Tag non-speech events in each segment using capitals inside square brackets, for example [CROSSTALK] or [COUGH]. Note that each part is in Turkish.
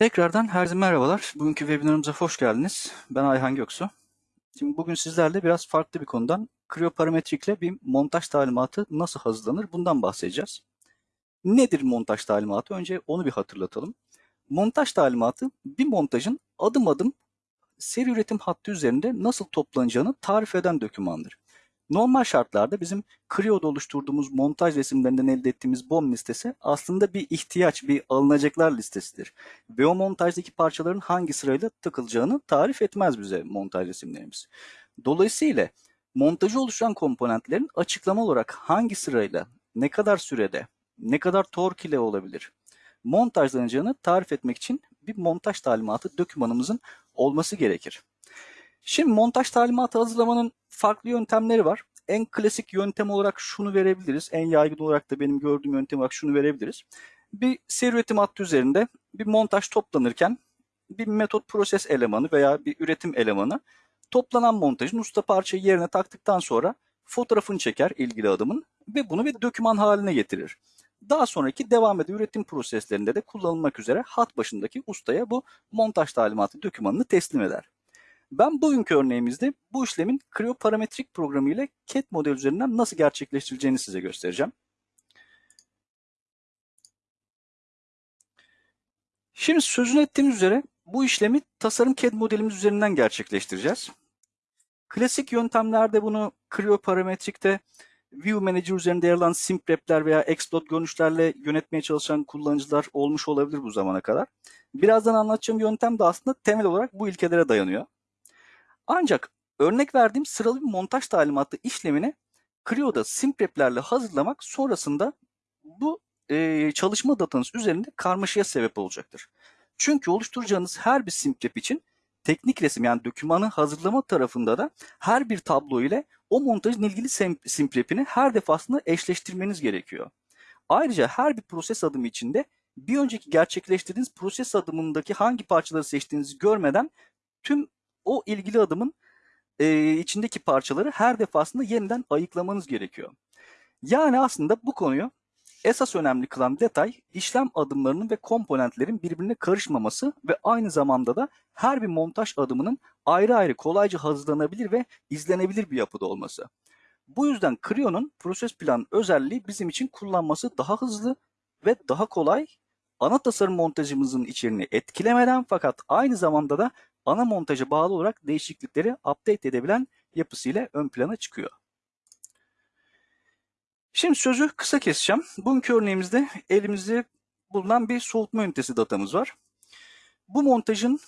Tekrardan herkese merhabalar. Bugünkü webinarımıza hoş geldiniz. Ben Ayhan Göksu. Şimdi bugün sizlerle biraz farklı bir konudan kriyoparametrikle bir montaj talimatı nasıl hazırlanır bundan bahsedeceğiz. Nedir montaj talimatı? Önce onu bir hatırlatalım. Montaj talimatı bir montajın adım adım seri üretim hattı üzerinde nasıl toplanacağını tarif eden dokümandır. Normal şartlarda bizim Creo'da oluşturduğumuz montaj resimlerinden elde ettiğimiz BOM listesi aslında bir ihtiyaç, bir alınacaklar listesidir. Ve o montajdaki parçaların hangi sırayla takılacağını tarif etmez bize montaj resimlerimiz. Dolayısıyla montajı oluşturan komponentlerin açıklama olarak hangi sırayla, ne kadar sürede, ne kadar tork ile olabilir, montajlanacağını tarif etmek için bir montaj talimatı dokümanımızın olması gerekir. Şimdi montaj talimatı hazırlamanın farklı yöntemleri var. En klasik yöntem olarak şunu verebiliriz. En yaygın olarak da benim gördüğüm yöntem olarak şunu verebiliriz. Bir seri üretim hattı üzerinde bir montaj toplanırken bir metot proses elemanı veya bir üretim elemanı toplanan montajın usta parçayı yerine taktıktan sonra fotoğrafını çeker ilgili adımın ve bunu bir doküman haline getirir. Daha sonraki devam eden üretim proseslerinde de kullanılmak üzere hat başındaki ustaya bu montaj talimatı dokümanını teslim eder. Ben bugünkü örneğimizde bu işlemin kriyoparametrik programı ile CAD model üzerinden nasıl gerçekleştirileceğini size göstereceğim. Şimdi sözünü ettiğimiz üzere bu işlemi tasarım CAD modelimiz üzerinden gerçekleştireceğiz. Klasik yöntemlerde bunu kriyoparametrikte View Manager üzerinde yer alan simprepler veya explode görünüşlerle yönetmeye çalışan kullanıcılar olmuş olabilir bu zamana kadar. Birazdan anlatacağım yöntem de aslında temel olarak bu ilkelere dayanıyor. Ancak örnek verdiğim sıralı bir montaj talimatı işlemini Creo'da simpreplerle hazırlamak sonrasında bu e, çalışma datanız üzerinde karmaşaya sebep olacaktır. Çünkü oluşturacağınız her bir simprep için teknik resim yani dokümanı hazırlama tarafında da her bir tablo ile o montajın ilgili simprepini her defasında eşleştirmeniz gerekiyor. Ayrıca her bir proses adımı içinde bir önceki gerçekleştirdiğiniz proses adımındaki hangi parçaları seçtiğinizi görmeden tüm o ilgili adımın e, içindeki parçaları her defasında yeniden ayıklamanız gerekiyor. Yani aslında bu konuyu esas önemli kılan detay işlem adımlarının ve komponentlerin birbirine karışmaması ve aynı zamanda da her bir montaj adımının ayrı ayrı kolayca hazırlanabilir ve izlenebilir bir yapıda olması. Bu yüzden Creo'nun proses plan özelliği bizim için kullanması daha hızlı ve daha kolay ana tasarım montajımızın içeriğini etkilemeden fakat aynı zamanda da ana montaja bağlı olarak değişiklikleri update edebilen yapısıyla ön plana çıkıyor. Şimdi sözü kısa keseceğim. Bugünkü örneğimizde elimizde bulunan bir soğutma ünitesi datamız var. Bu montajın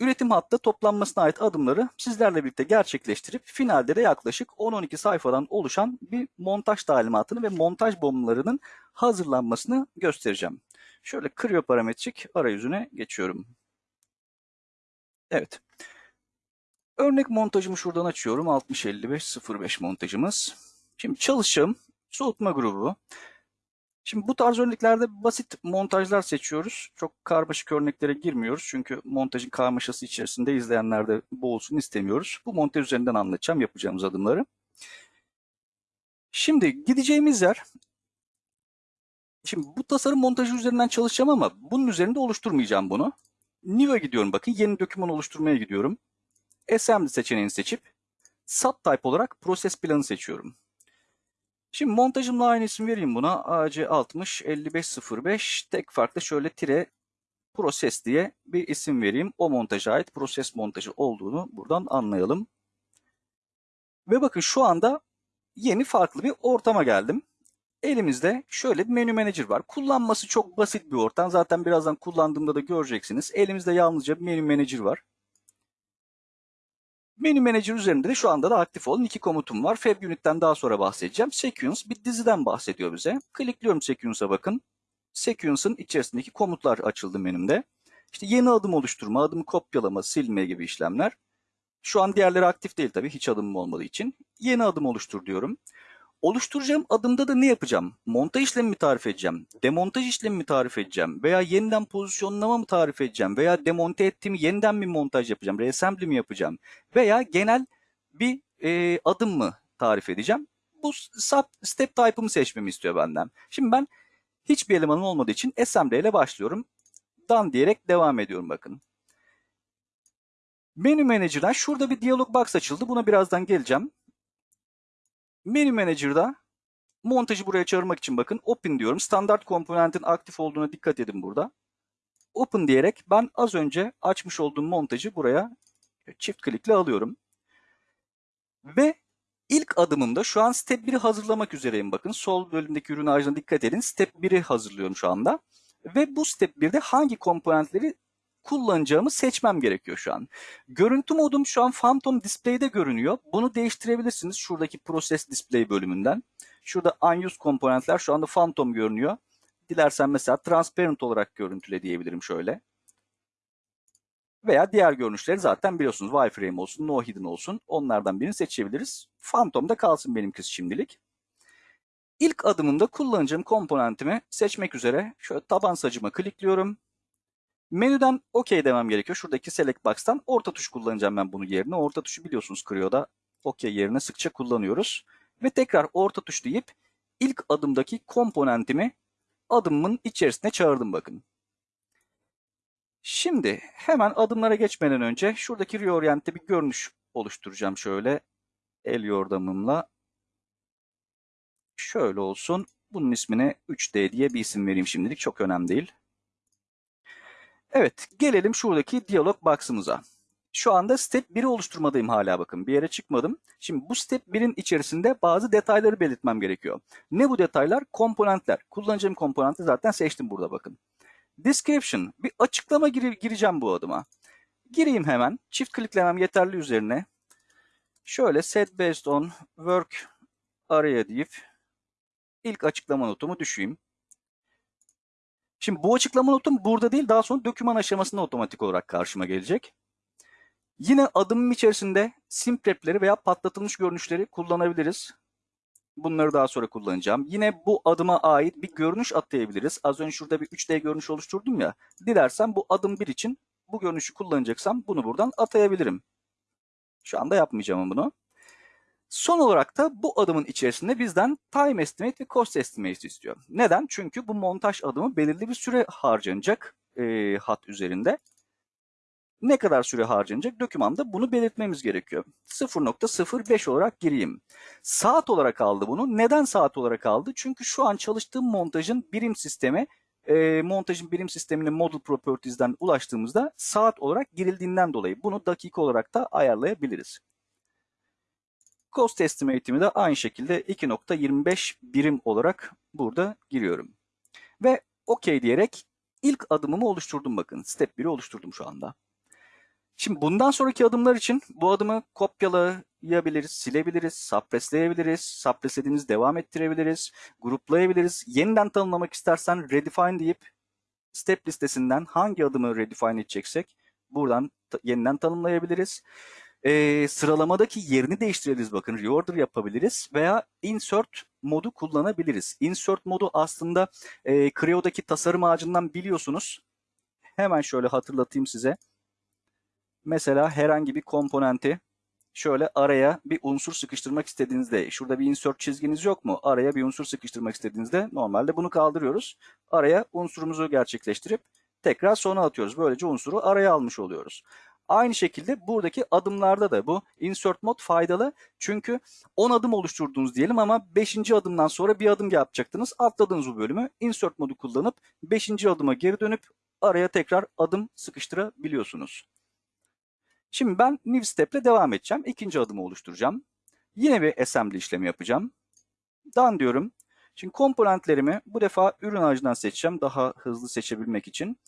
üretim hattı toplanmasına ait adımları sizlerle birlikte gerçekleştirip finalde de yaklaşık 10-12 sayfadan oluşan bir montaj talimatını ve montaj bombalarının hazırlanmasını göstereceğim. Şöyle kriyoparametrik arayüzüne geçiyorum. Evet. Örnek montajımı şuradan açıyorum. 605505 montajımız. Şimdi çalışacağım soğutma grubu. Şimdi bu tarz örneklerde basit montajlar seçiyoruz. Çok karmaşık örneklere girmiyoruz. Çünkü montajın karmaşası içerisinde izleyenler de boğulsun istemiyoruz. Bu montaj üzerinden anlatacağım yapacağımız adımları. Şimdi gideceğimiz yer Şimdi bu tasarım montajı üzerinden çalışacağım ama bunun üzerinde oluşturmayacağım bunu. New'a gidiyorum bakın. Yeni doküman oluşturmaya gidiyorum. Assembly seçeneğini seçip subtype olarak proses planı seçiyorum. Şimdi montajımla aynı isim vereyim buna. AC60 5505 tek farklı şöyle tire proses diye bir isim vereyim. O montaja ait proses montajı olduğunu buradan anlayalım. Ve bakın şu anda yeni farklı bir ortama geldim. Elimizde şöyle bir menü manager var. Kullanması çok basit bir ortam. Zaten birazdan kullandığımda da göreceksiniz. Elimizde yalnızca bir menü manager var. Menü Manager üzerinde de şu anda da aktif olan iki komutum var. Fab Unit'ten daha sonra bahsedeceğim. Sequence bir diziden bahsediyor bize. Klikliyorum Sequence'a bakın. Sequence'ın içerisindeki komutlar açıldı menümde. İşte yeni adım oluşturma, adımı kopyalama, silme gibi işlemler. Şu an diğerleri aktif değil tabii hiç adımım olmadığı için. Yeni adım oluştur diyorum. Oluşturacağım adımda da ne yapacağım? Montaj işlemi mi tarif edeceğim? Demontaj işlemi mi tarif edeceğim? Veya yeniden pozisyonlama mı tarif edeceğim? Veya demonte ettiğimi yeniden bir montaj yapacağım? Reassembly mi yapacağım? Veya genel bir e, adım mı tarif edeceğim? Bu sub step type'ımı seçmemi istiyor benden. Şimdi ben hiçbir elemanım olmadığı için assembly ile başlıyorum. Done diyerek devam ediyorum bakın. Menü Manager'dan şurada bir dialog box açıldı. Buna birazdan geleceğim. Menü Manager'da montajı buraya çağırmak için bakın Open diyorum. Standart komponentin aktif olduğuna dikkat edin burada. Open diyerek ben az önce açmış olduğum montajı buraya çift klikle alıyorum. Ve ilk adımımda şu an Step 1'i hazırlamak üzereyim bakın. Sol bölümdeki ürün ağacına dikkat edin. Step 1'i hazırlıyorum şu anda. Ve bu Step 1'de hangi komponentleri kullanacağımı seçmem gerekiyor şu an. Görüntü modum şu an Phantom Display'de görünüyor. Bunu değiştirebilirsiniz şuradaki Process Display bölümünden. Şurada Unused komponentler şu anda Phantom görünüyor. Dilersen mesela Transparent olarak görüntüle diyebilirim şöyle. Veya diğer görünüşleri zaten biliyorsunuz. Wireframe olsun, No Hidden olsun. Onlardan birini seçebiliriz. Phantom'da kalsın benimkisi şimdilik. İlk adımımda kullanacağım komponentimi seçmek üzere şöyle taban sacıma klikliyorum. Menüden OK demem gerekiyor. Şuradaki Select Box'tan orta tuş kullanacağım ben bunu yerine. Orta tuşu biliyorsunuz Creo'da OK yerine sıkça kullanıyoruz. Ve tekrar orta tuş deyip ilk adımdaki komponentimi adımımın içerisine çağırdım bakın. Şimdi hemen adımlara geçmeden önce şuradaki reorient'te bir görünüş oluşturacağım şöyle el yordamımla. Şöyle olsun. Bunun ismine 3D diye bir isim vereyim şimdilik. Çok önemli değil. Evet, gelelim şuradaki diyalog box'ımıza. Şu anda step 1'i oluşturmadayım hala bakın. Bir yere çıkmadım. Şimdi bu step 1'in içerisinde bazı detayları belirtmem gerekiyor. Ne bu detaylar? Komponentler. Kullanacağım komponenti zaten seçtim burada bakın. Description. Bir açıklama gir gireceğim bu adıma. Gireyim hemen. Çift kliklemem yeterli üzerine. Şöyle set based on work araya deyip ilk açıklama notumu düşeyim. Şimdi bu açıklama notum burada değil daha sonra doküman aşamasında otomatik olarak karşıma gelecek. Yine adımım içerisinde simprepleri veya patlatılmış görünüşleri kullanabiliriz. Bunları daha sonra kullanacağım. Yine bu adıma ait bir görünüş atayabiliriz. Az önce şurada bir 3D görünüş oluşturdum ya. Dilersem bu adım 1 için bu görünüşü kullanacaksam bunu buradan atayabilirim. Şu anda yapmayacağım bunu. Son olarak da bu adımın içerisinde bizden time estimate ve cost estimate istiyor. Neden? Çünkü bu montaj adımı belirli bir süre harcanacak e, hat üzerinde. Ne kadar süre harcanacak dokümanda bunu belirtmemiz gerekiyor. 0.05 olarak gireyim. Saat olarak aldı bunu. Neden saat olarak aldı? Çünkü şu an çalıştığım montajın birim sistemi e, montajın birim sistemine model properties'den ulaştığımızda saat olarak girildiğinden dolayı bunu dakika olarak da ayarlayabiliriz. Cost estimate'imi de aynı şekilde 2.25 birim olarak burada giriyorum. Ve OK diyerek ilk adımımı oluşturdum bakın. Step 1'i oluşturdum şu anda. Şimdi bundan sonraki adımlar için bu adımı kopyalayabiliriz, silebiliriz, suppressleyebiliriz, suppresslediğimiz devam ettirebiliriz, gruplayabiliriz. Yeniden tanımlamak istersen redefine deyip step listesinden hangi adımı redefine edeceksek buradan yeniden tanımlayabiliriz. Ee, sıralamadaki yerini değiştirebiliriz bakın reorder yapabiliriz veya insert modu kullanabiliriz. Insert modu aslında e, Creo'daki tasarım ağacından biliyorsunuz. Hemen şöyle hatırlatayım size mesela herhangi bir komponenti şöyle araya bir unsur sıkıştırmak istediğinizde şurada bir insert çizginiz yok mu? Araya bir unsur sıkıştırmak istediğinizde normalde bunu kaldırıyoruz. Araya unsurumuzu gerçekleştirip tekrar sona atıyoruz. Böylece unsuru araya almış oluyoruz. Aynı şekilde buradaki adımlarda da bu insert mod faydalı. Çünkü 10 adım oluşturdunuz diyelim ama 5. adımdan sonra bir adım yapacaktınız. Atladınız bu bölümü. Insert modu kullanıp 5. adıma geri dönüp araya tekrar adım sıkıştırabiliyorsunuz. Şimdi ben new step ile devam edeceğim. İkinci adımı oluşturacağım. Yine bir assembly işlemi yapacağım. Done diyorum. Şimdi komponentlerimi bu defa ürün ağacından seçeceğim. Daha hızlı seçebilmek için.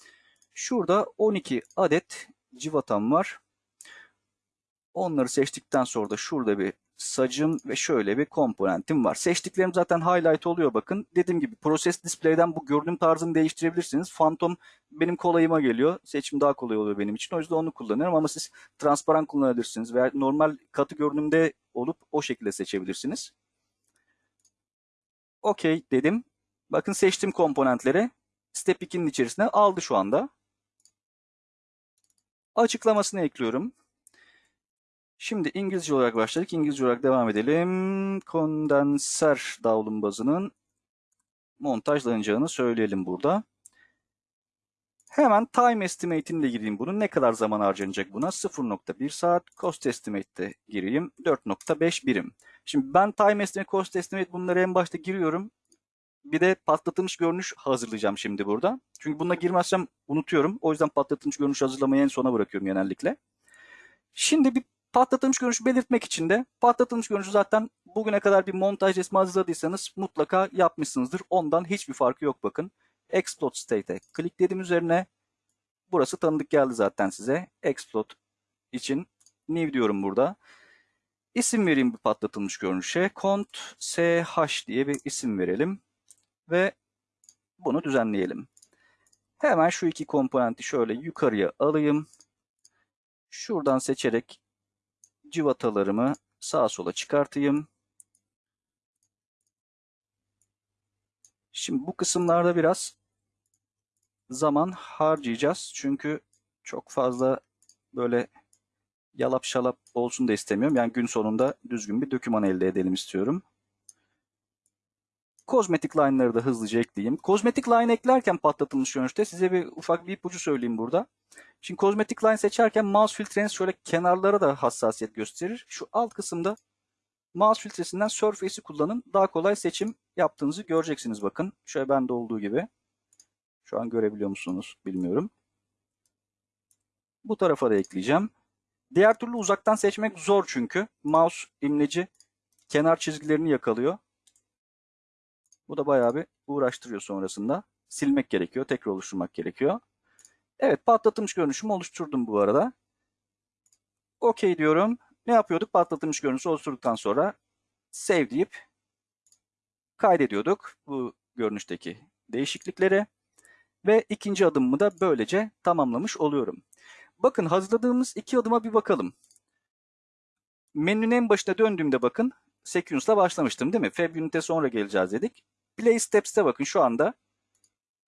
Şurada 12 adet civatam var. Onları seçtikten sonra da şurada bir sacım ve şöyle bir komponentim var. Seçtiklerim zaten highlight oluyor bakın. Dediğim gibi Process Display'den bu görünüm tarzını değiştirebilirsiniz. Phantom benim kolayıma geliyor. Seçim daha kolay oluyor benim için. O yüzden onu kullanıyorum ama siz transparan kullanabilirsiniz veya normal katı görünümde olup o şekilde seçebilirsiniz. Okey dedim. Bakın seçtim komponentleri. Step 2'nin içerisine aldı şu anda. Açıklamasını ekliyorum. Şimdi İngilizce olarak başladık. İngilizce olarak devam edelim. Kondenser davlumbazının montajlanacağını söyleyelim burada. Hemen time estimate'ini de gireyim bunun. Ne kadar zaman harcanacak buna? 0.1 saat. Cost estimate de gireyim. 4.5 birim. Şimdi ben time estimate, cost estimate bunları en başta giriyorum. Bir de patlatılmış görünüş hazırlayacağım şimdi burada. Çünkü buna girmezsem unutuyorum. O yüzden patlatılmış görünüş hazırlamayı en sona bırakıyorum genellikle. Şimdi bir patlatılmış görünüşü belirtmek için de patlatılmış görünüşü zaten bugüne kadar bir montaj resmi hazırladıysanız mutlaka yapmışsınızdır. Ondan hiçbir farkı yok bakın. Explode State'e klikledim üzerine. Burası tanıdık geldi zaten size. Explode için new diyorum burada. İsim vereyim bu patlatılmış görünüşe. Cont sh diye bir isim verelim. Ve bunu düzenleyelim. Hemen şu iki komponenti şöyle yukarıya alayım. Şuradan seçerek civatalarımı sağa sola çıkartayım. Şimdi bu kısımlarda biraz zaman harcayacağız. Çünkü çok fazla böyle yalap şalap olsun da istemiyorum. Yani gün sonunda düzgün bir doküman elde edelim istiyorum. Kozmetik line'ları da hızlıca ekleyeyim. Kozmetik line eklerken patlatılmış görünüşte size bir ufak bir ipucu söyleyeyim burada. Şimdi kozmetik line seçerken mouse filtreniz şöyle kenarlara da hassasiyet gösterir. Şu alt kısımda mouse filtresinden Surface'i kullanın. Daha kolay seçim yaptığınızı göreceksiniz bakın. Şöyle bende olduğu gibi. Şu an görebiliyor musunuz bilmiyorum. Bu tarafa da ekleyeceğim. Diğer türlü uzaktan seçmek zor çünkü. Mouse imleci kenar çizgilerini yakalıyor. Bu da bayağı bir uğraştırıyor sonrasında. Silmek gerekiyor, tekrar oluşturmak gerekiyor. Evet, patlatılmış görünüşümü oluşturdum bu arada. OK diyorum. Ne yapıyorduk? Patlatılmış görünüşü oluşturduktan sonra save deyip kaydediyorduk bu görünüşteki değişiklikleri. Ve ikinci adımımı da böylece tamamlamış oluyorum. Bakın hazırladığımız iki adıma bir bakalım. Menünün en başına döndüğümde bakın Sequence'la başlamıştım değil mi? Fab Unit'e sonra geleceğiz dedik. Play Steps'te bakın şu anda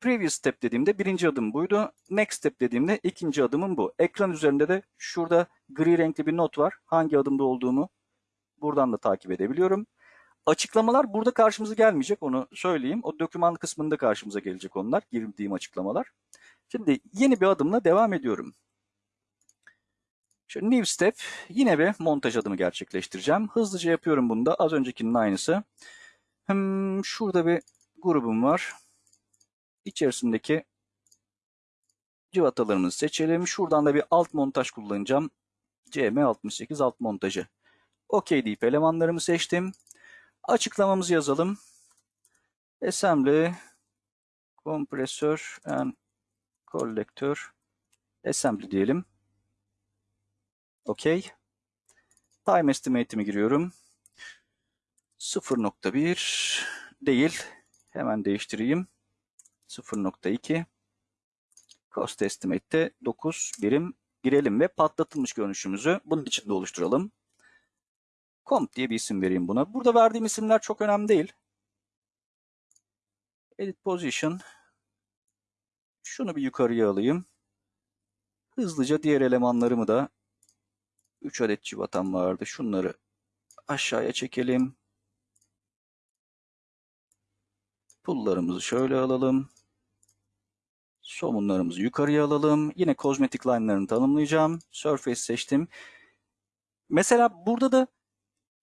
Previous Step dediğimde birinci adım buydu. Next Step dediğimde ikinci adımım bu. Ekran üzerinde de şurada gri renkli bir not var. Hangi adımda olduğumu buradan da takip edebiliyorum. Açıklamalar burada karşımıza gelmeyecek onu söyleyeyim. O doküman kısmında karşımıza gelecek onlar. Girdiğim açıklamalar. Şimdi yeni bir adımla devam ediyorum. Şu new step yine bir montaj adımı gerçekleştireceğim. Hızlıca yapıyorum bunu da. Az öncekinin aynısı. Hmm, şurada bir grubum var. İçerisindeki civatalarımızı seçelim. Şuradan da bir alt montaj kullanacağım. CM68 alt montajı. OK deyip elemanlarımı seçtim. Açıklamamızı yazalım. Assembly, kompresör and collector assembly diyelim. OK. Time estimate'imi giriyorum. 0.1 değil. Hemen değiştireyim. 0.2. Cost estimate'te 9 birim girelim ve patlatılmış görünüşümüzü bunun içinde oluşturalım. Comp diye bir isim vereyim buna. Burada verdiğim isimler çok önemli değil. Edit Position. Şunu bir yukarıya alayım. Hızlıca diğer elemanlarımı da 3 adet civatam vardı. Şunları aşağıya çekelim. Pullarımızı şöyle alalım. Somunlarımızı yukarıya alalım. Yine kozmetik line'larını tanımlayacağım. Surface seçtim. Mesela burada da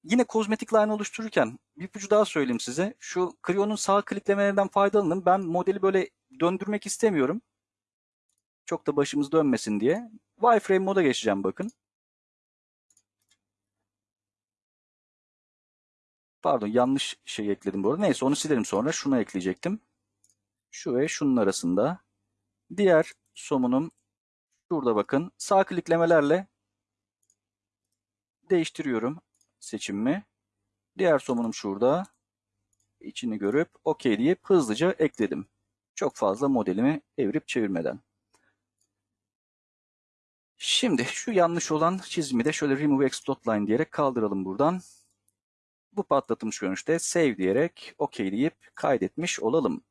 yine kozmetik line oluştururken bir ipucu daha söyleyeyim size. Şu Creo'nun sağ kliklemelerinden faydalanın. Ben modeli böyle döndürmek istemiyorum. Çok da başımız dönmesin diye. Wireframe moda geçeceğim bakın. Pardon yanlış şey ekledim bu arada. Neyse onu silerim sonra. Şunu ekleyecektim. Şu ve şunun arasında. Diğer somunum şurada bakın. Sağ kliklemelerle değiştiriyorum seçimimi. Diğer somunum şurada. İçini görüp OK deyip hızlıca ekledim. Çok fazla modelimi evirip çevirmeden. Şimdi şu yanlış olan çizimi de şöyle remove explode line diyerek kaldıralım buradan. Bu patlatılmış görünüşte save diyerek OK deyip kaydetmiş olalım.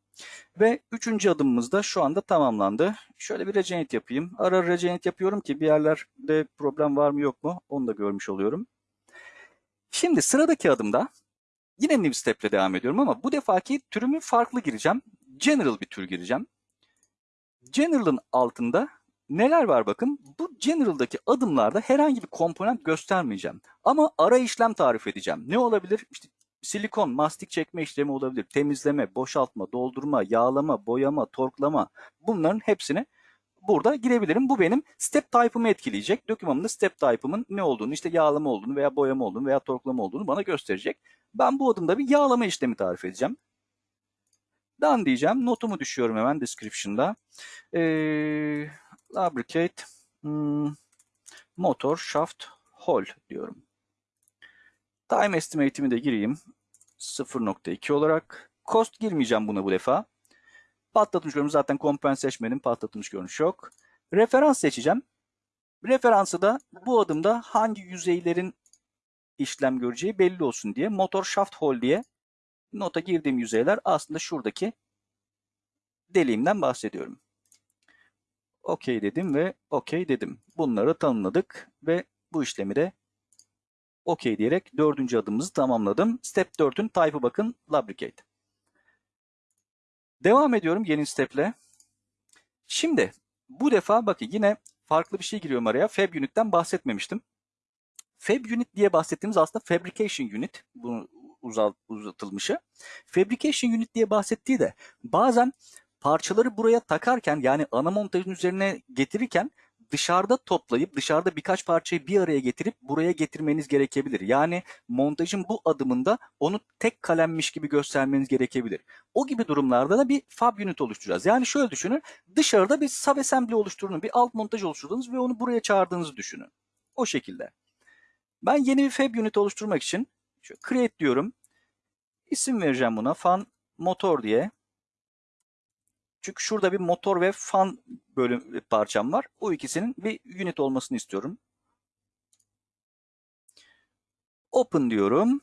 Ve üçüncü adımımız da şu anda tamamlandı. Şöyle bir regenerate yapayım. Ara ara regenerate yapıyorum ki bir yerlerde problem var mı yok mu onu da görmüş oluyorum. Şimdi sıradaki adımda yine new step ile devam ediyorum ama bu defaki türümü farklı gireceğim. General bir tür gireceğim. General'ın altında neler var bakın. Bu General'daki adımlarda herhangi bir komponent göstermeyeceğim. Ama ara işlem tarif edeceğim. Ne olabilir? İşte silikon, mastik çekme işlemi olabilir. Temizleme, boşaltma, doldurma, yağlama, boyama, torklama bunların hepsini burada girebilirim. Bu benim step type'ımı etkileyecek. Dokümanımda step type'ımın ne olduğunu, işte yağlama olduğunu veya boyama olduğunu veya torklama olduğunu bana gösterecek. Ben bu adımda bir yağlama işlemi tarif edeceğim. Done diyeceğim. Notumu düşüyorum hemen description'da. Ee, lubricate hmm, motor shaft hole diyorum. Time estimate'imi de gireyim. 0.2 olarak. Cost girmeyeceğim buna bu defa. Patlatmış görünüş zaten komponent seçmedim. Patlatmış görünüş yok. Referans seçeceğim. Referansı da bu adımda hangi yüzeylerin işlem göreceği belli olsun diye motor shaft hole diye nota girdiğim yüzeyler aslında şuradaki deliğimden bahsediyorum. OK dedim ve OK dedim. Bunları tanımladık ve bu işlemi de OK diyerek dördüncü adımımızı tamamladım. Step 4'ün type'ı bakın lubricate. Devam ediyorum yeni step'le. Şimdi bu defa bakın yine farklı bir şey giriyorum araya. Fab Unit'ten bahsetmemiştim. Fab Unit diye bahsettiğimiz aslında Fabrication Unit. Bunun uzat, uzatılmışı. Fabrication Unit diye bahsettiği de bazen parçaları buraya takarken yani ana montajın üzerine getirirken dışarıda toplayıp dışarıda birkaç parçayı bir araya getirip buraya getirmeniz gerekebilir. Yani montajın bu adımında onu tek kalemmiş gibi göstermeniz gerekebilir. O gibi durumlarda da bir fab unit oluşturacağız. Yani şöyle düşünün dışarıda bir subassembly oluşturduğunuz, bir alt montaj oluşturduğunuz ve onu buraya çağırdığınızı düşünün. O şekilde. Ben yeni bir fab unit oluşturmak için şöyle create diyorum. İsim vereceğim buna fan motor diye. Çünkü şurada bir motor ve fan bölüm parçam var. O ikisinin bir unit olmasını istiyorum. Open diyorum.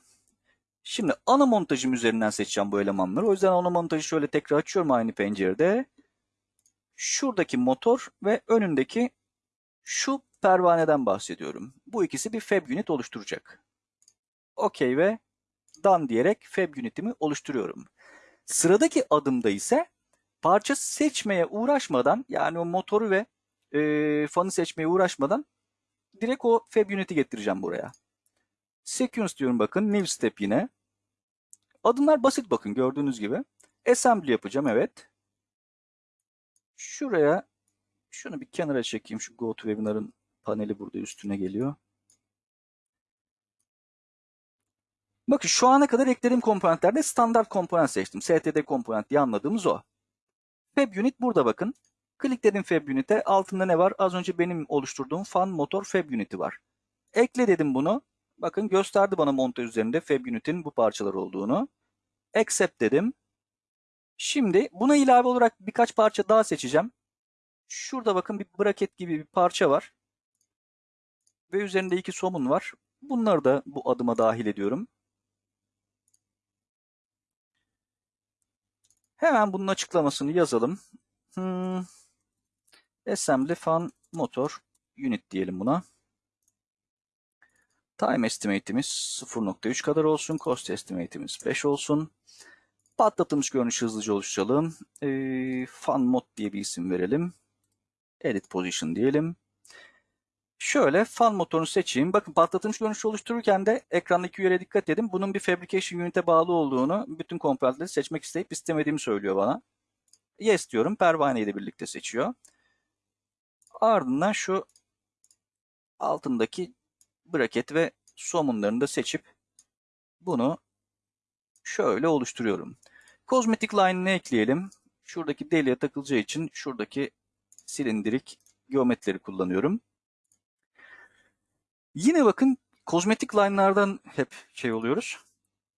Şimdi ana montajım üzerinden seçeceğim bu elemanları. O yüzden ana montajı şöyle tekrar açıyorum aynı pencerede. Şuradaki motor ve önündeki şu pervaneden bahsediyorum. Bu ikisi bir fab unit oluşturacak. OK ve done diyerek fab unitimi oluşturuyorum. Sıradaki adımda ise parça seçmeye uğraşmadan yani o motoru ve e, fanı seçmeye uğraşmadan direkt o fab unit'i getireceğim buraya. Sequence diyorum bakın. New step yine. Adımlar basit bakın gördüğünüz gibi. Assembly yapacağım evet. Şuraya şunu bir kenara çekeyim. Şu GoToWebinar'ın paneli burada üstüne geliyor. Bakın şu ana kadar eklediğim komponentlerde standart komponent seçtim. STD komponent diye anladığımız o. Fab Unit burada bakın. Klikledim Fab Unit'e. Altında ne var? Az önce benim oluşturduğum fan motor Fab Unit'i var. Ekle dedim bunu. Bakın gösterdi bana montaj üzerinde Fab Unit'in bu parçalar olduğunu. Accept dedim. Şimdi buna ilave olarak birkaç parça daha seçeceğim. Şurada bakın bir bracket gibi bir parça var. Ve üzerinde iki somun var. Bunları da bu adıma dahil ediyorum. Hemen bunun açıklamasını yazalım. Hmm. Assembly fan motor unit diyelim buna. Time estimate'imiz 0.3 kadar olsun. Cost estimate'imiz 5 olsun. Patlatılmış görünüş hızlıca oluşturalım. Ee, fan mod diye bir isim verelim. Edit position diyelim. Şöyle fan motorunu seçeyim. Bakın patlatılmış görünüş oluştururken de ekrandaki yere dikkat edin. Bunun bir fabrication unit'e bağlı olduğunu bütün komponentleri seçmek isteyip istemediğimi söylüyor bana. Yes diyorum. Pervane ile birlikte seçiyor. Ardından şu altındaki bracket ve somunlarını da seçip bunu şöyle oluşturuyorum. Kozmetik line'ını ekleyelim. Şuradaki deliğe takılacağı için şuradaki silindirik geometrileri kullanıyorum. Yine bakın kozmetik line'lardan hep şey oluyoruz.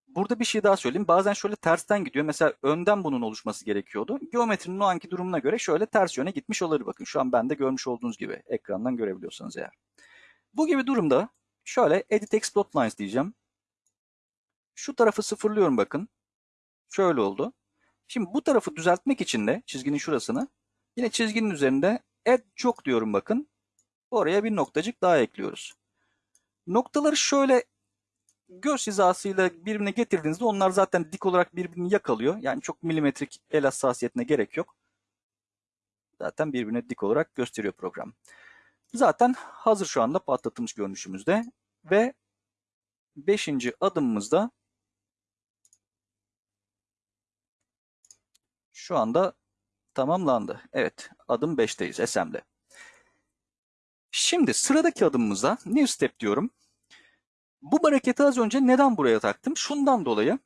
Burada bir şey daha söyleyeyim. Bazen şöyle tersten gidiyor. Mesela önden bunun oluşması gerekiyordu. Geometrinin o anki durumuna göre şöyle ters yöne gitmiş olabilir. Bakın şu an bende görmüş olduğunuz gibi. Ekrandan görebiliyorsanız eğer. Bu gibi durumda şöyle edit explode lines diyeceğim. Şu tarafı sıfırlıyorum bakın. Şöyle oldu. Şimdi bu tarafı düzeltmek için de çizginin şurasını yine çizginin üzerinde add çok diyorum bakın. Oraya bir noktacık daha ekliyoruz. Noktaları şöyle göz hizasıyla birbirine getirdiğinizde onlar zaten dik olarak birbirini yakalıyor. Yani çok milimetrik el hassasiyetine gerek yok. Zaten birbirine dik olarak gösteriyor program. Zaten hazır şu anda patlatılmış görünüşümüzde ve 5. adımımızda şu anda tamamlandı. Evet adım 5'teyiz assembly. Şimdi sıradaki adımımıza new step diyorum. Bu braketi az önce neden buraya taktım? Şundan dolayı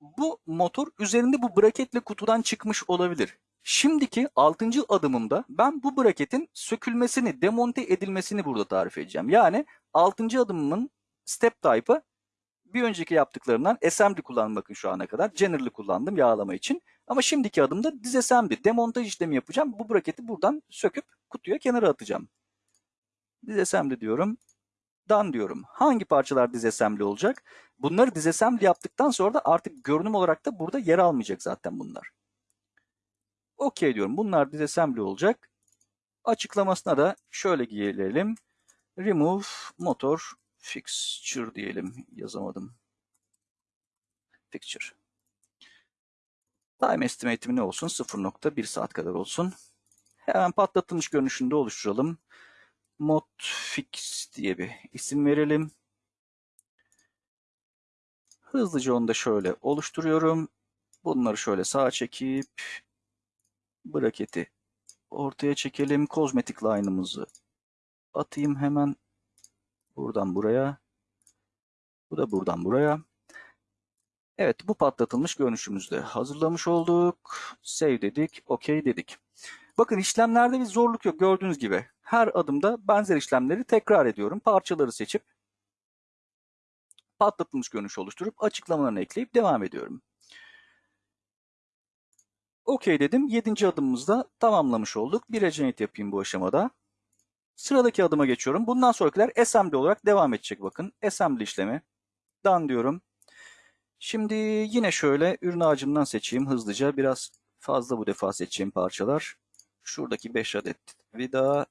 bu motor üzerinde bu braketle kutudan çıkmış olabilir. Şimdiki 6. adımımda ben bu braketin sökülmesini, demonte edilmesini burada tarif edeceğim. Yani 6. adımımın step type'ı bir önceki yaptıklarından assembly kullandım bakın şu ana kadar. General'ı kullandım yağlama için. Ama şimdiki adımda disassembly, demontaj işlemi yapacağım. Bu braketi buradan söküp kutuya kenara atacağım. Disassembly diyorum. Done diyorum. Hangi parçalar disassembly olacak? Bunları disassembly yaptıktan sonra da artık görünüm olarak da burada yer almayacak zaten bunlar. OK diyorum. Bunlar disassembly olacak. Açıklamasına da şöyle gelelim. Remove motor fixture diyelim. Yazamadım. Fixture. Time estimate'im ne olsun? 0.1 saat kadar olsun. Hemen patlatılmış görünüşünde oluşturalım. Mod fix diye bir isim verelim. Hızlıca onu da şöyle oluşturuyorum. Bunları şöyle sağa çekip braketi ortaya çekelim. Kozmetik line'ımızı atayım hemen. Buradan buraya. Bu da buradan buraya. Evet bu patlatılmış görünüşümüzde hazırlamış olduk. Save dedik. OK dedik. Bakın işlemlerde bir zorluk yok gördüğünüz gibi. Her adımda benzer işlemleri tekrar ediyorum. Parçaları seçip patlatılmış görünüş oluşturup açıklamalarını ekleyip devam ediyorum. OK dedim. Yedinci adımımızda tamamlamış olduk. Bir regenerate yapayım bu aşamada. Sıradaki adıma geçiyorum. Bundan sonrakiler assembly olarak devam edecek bakın. Assembly işlemi. Done diyorum. Şimdi yine şöyle ürün ağacımdan seçeyim hızlıca. Biraz fazla bu defa seçeceğim parçalar. Şuradaki 5 adet vida,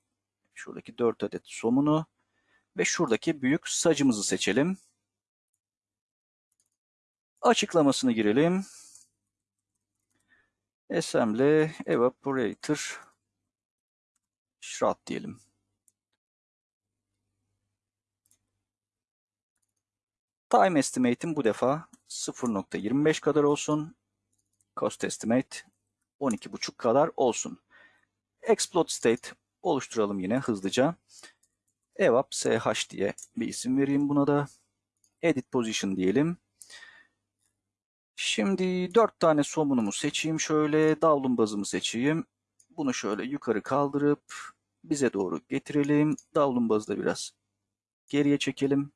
şuradaki 4 adet somunu ve şuradaki büyük sacımızı seçelim. Açıklamasını girelim. Assembly Evaporator Shroud diyelim. Time estimate'im bu defa 0.25 kadar olsun. Cost estimate 12.5 kadar olsun. Explode state oluşturalım yine hızlıca. evap sh diye bir isim vereyim buna da. Edit position diyelim. Şimdi 4 tane somunumu seçeyim şöyle. Davlum bazımı seçeyim. Bunu şöyle yukarı kaldırıp bize doğru getirelim. Davlum bazı da biraz geriye çekelim.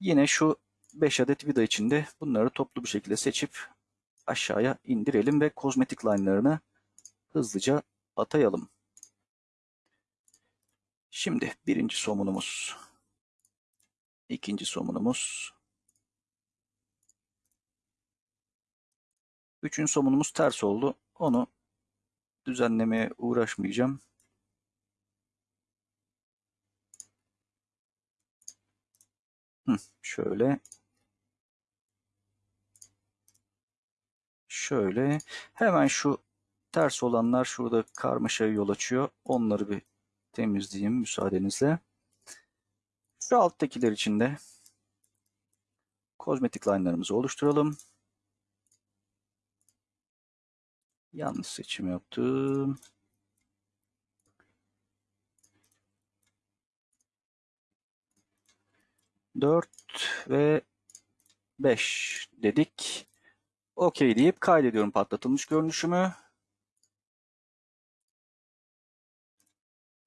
Yine şu 5 adet vida içinde bunları toplu bir şekilde seçip aşağıya indirelim ve kozmetik line'larını hızlıca atayalım. Şimdi birinci somunumuz, ikinci somunumuz, üçüncü somunumuz ters oldu. Onu düzenlemeye uğraşmayacağım. Şöyle. Şöyle. Hemen şu ters olanlar şurada karmaşaya yol açıyor. Onları bir temizleyeyim müsaadenizle. Şu alttakiler için de kozmetik line'larımızı oluşturalım. Yanlış seçim yaptım. Dört ve beş dedik. OK deyip kaydediyorum patlatılmış görünüşümü.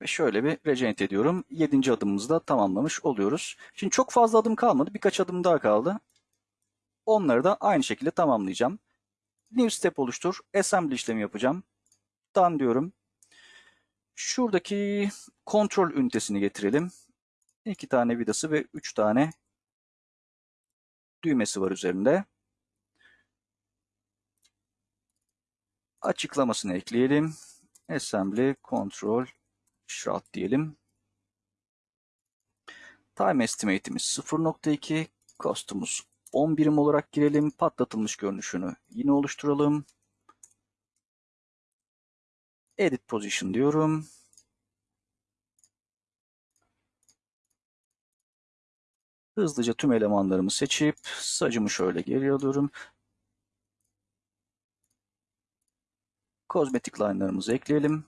Ve şöyle bir regenerate ediyorum. Yedinci adımımızı da tamamlamış oluyoruz. Şimdi çok fazla adım kalmadı. Birkaç adım daha kaldı. Onları da aynı şekilde tamamlayacağım. New step oluştur. Assembly işlemi yapacağım. Done diyorum. Şuradaki kontrol ünitesini getirelim. İki tane vidası ve üç tane düğmesi var üzerinde. Açıklamasını ekleyelim. Assembly Control Shroud diyelim. Time estimate'imiz 0.2. Cost'umuz 10 birim olarak girelim. Patlatılmış görünüşünü yine oluşturalım. Edit Position diyorum. Hızlıca tüm elemanlarımı seçip sacımı şöyle geri alıyorum. Kozmetik line'larımızı ekleyelim.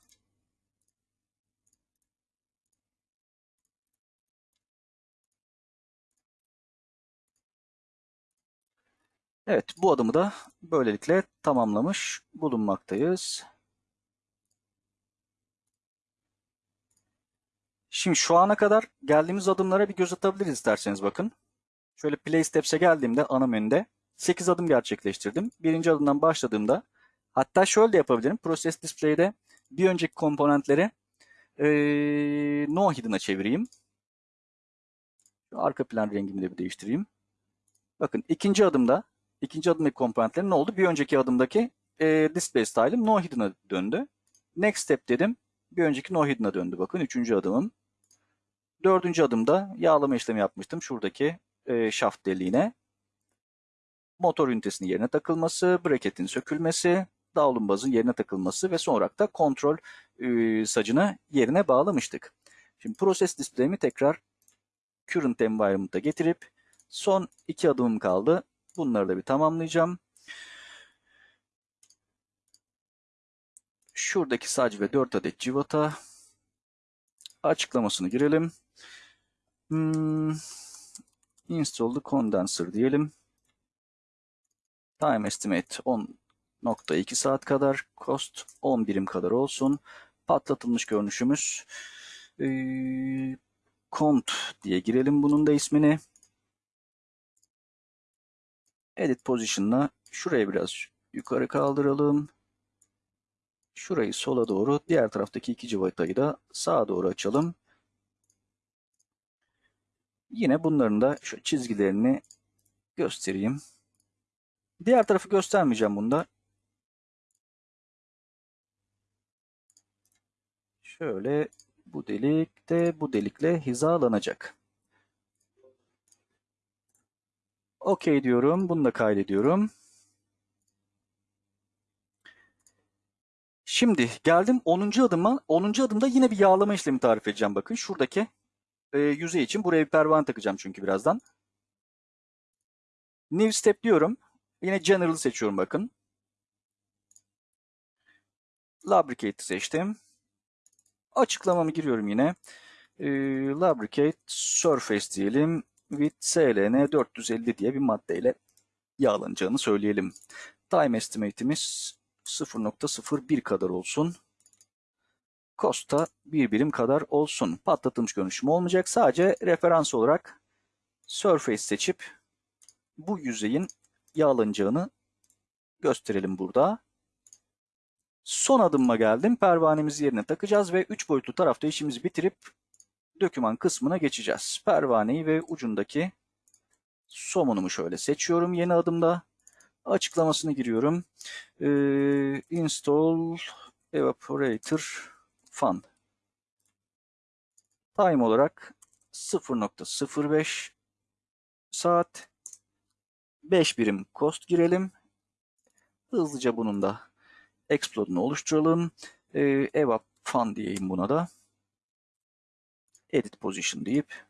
Evet, bu adımı da böylelikle tamamlamış bulunmaktayız. Şimdi şu ana kadar geldiğimiz adımlara bir göz atabiliriz isterseniz bakın. Şöyle Play Steps'e geldiğimde ana menüde 8 adım gerçekleştirdim. Birinci adımdan başladığımda hatta şöyle de yapabilirim. Process Display'de bir önceki komponentleri ee, no hidden'a çevireyim. Arka plan rengimi de bir değiştireyim. Bakın ikinci adımda ikinci adımdaki komponentlerin ne oldu? Bir önceki adımdaki e, display style'ım no hidden'a döndü. Next step dedim. Bir önceki no hidden'a döndü. Bakın üçüncü adımım. Dördüncü adımda yağlama işlemi yapmıştım. Şuradaki e, shaft deliğine. Motor ünitesinin yerine takılması, braketin sökülmesi, davlumbazın yerine takılması ve son olarak da kontrol e, sacını yerine bağlamıştık. Şimdi process display'imi tekrar current environment'a getirip son iki adımım kaldı. Bunları da bir tamamlayacağım. Şuradaki sac ve 4 adet civata açıklamasını girelim. Hmm, install condenser diyelim. Time estimate 10.2 saat kadar. Cost 10 birim kadar olsun. Patlatılmış görünüşümüz. Ee, cont diye girelim bunun da ismini. Edit Position'la şurayı biraz yukarı kaldıralım. Şurayı sola doğru, diğer taraftaki iki civatayı da sağa doğru açalım. Yine bunların da şu çizgilerini göstereyim. Diğer tarafı göstermeyeceğim bunda. Şöyle bu delik de bu delikle hizalanacak. OK diyorum. Bunu da kaydediyorum. Şimdi geldim 10. adıma. 10. adımda yine bir yağlama işlemi tarif edeceğim. Bakın şuradaki e, yüzey için buraya bir pervane takacağım çünkü birazdan. New step diyorum. Yine General'ı seçiyorum bakın. Lubricate seçtim. Açıklamamı giriyorum yine. E, lubricate Surface diyelim. With SLN 450 diye bir maddeyle yağlanacağını söyleyelim. Time estimate'imiz 0.01 kadar olsun. Costa bir birim kadar olsun. Patlatılmış görünüşüm olmayacak. Sadece referans olarak Surface seçip bu yüzeyin yağlanacağını gösterelim burada. Son adımıma geldim. Pervanemizi yerine takacağız ve 3 boyutlu tarafta işimizi bitirip döküman kısmına geçeceğiz. Pervaneyi ve ucundaki somunumu şöyle seçiyorum yeni adımda. Açıklamasını giriyorum. Ee, install evaporator fan. Time olarak 0.05 saat 5 birim cost girelim. Hızlıca bunun da explode'unu oluşturalım. Ee, evap fan diyeyim buna da. Edit position deyip